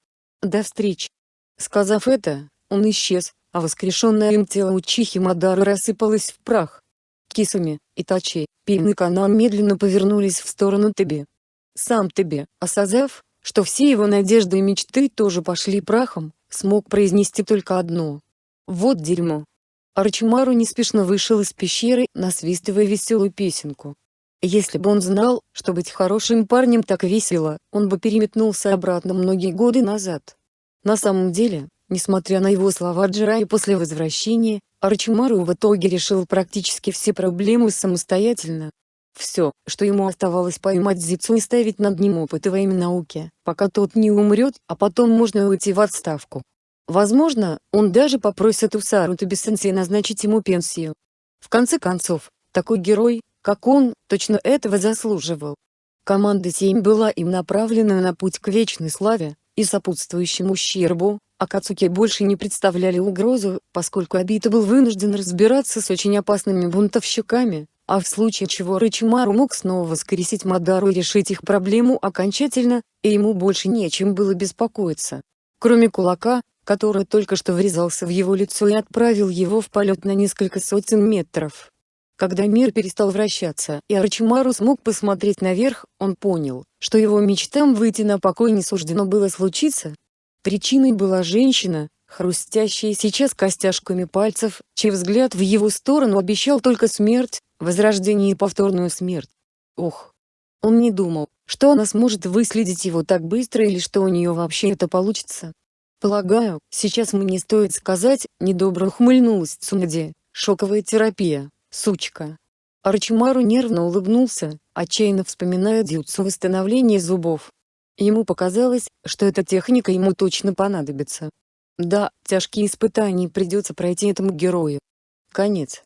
До встречи. Сказав это, он исчез, а воскрешенное им тело Учихи Мадары рассыпалось в прах. Кисами, Итачи, Пин и Канан медленно повернулись в сторону Тебе. Сам Тебе, осознав, что все его надежды и мечты тоже пошли прахом, смог произнести только одно. Вот дерьмо. Арчимару неспешно вышел из пещеры, насвистывая веселую песенку. Если бы он знал, что быть хорошим парнем так весело, он бы переметнулся обратно многие годы назад. На самом деле, Несмотря на его слова Джирай после возвращения, Арчимару в итоге решил практически все проблемы самостоятельно. Все, что ему оставалось поймать Зицу и ставить над ним опыты во имя науки, пока тот не умрет, а потом можно уйти в отставку. Возможно, он даже попросит Усару Табисенсей назначить ему пенсию. В конце концов, такой герой, как он, точно этого заслуживал. Команда 7 была им направлена на путь к вечной славе, и сопутствующему ущербу, Акацуки больше не представляли угрозу, поскольку Абита был вынужден разбираться с очень опасными бунтовщиками, а в случае чего Рычимару мог снова воскресить Мадару и решить их проблему окончательно, и ему больше не о чем было беспокоиться. Кроме кулака, который только что врезался в его лицо и отправил его в полет на несколько сотен метров. Когда мир перестал вращаться и Арчимару смог посмотреть наверх, он понял, что его мечтам выйти на покой не суждено было случиться, Причиной была женщина, хрустящая сейчас костяшками пальцев, чей взгляд в его сторону обещал только смерть, возрождение и повторную смерть. Ох! Он не думал, что она сможет выследить его так быстро или что у нее вообще это получится. Полагаю, сейчас мне стоит сказать, недобро ухмыльнулась Цунади, шоковая терапия, сучка. Арчимару нервно улыбнулся, отчаянно вспоминая дюцу восстановления зубов. Ему показалось, что эта техника ему точно понадобится. Да, тяжкие испытания придется пройти этому герою. Конец.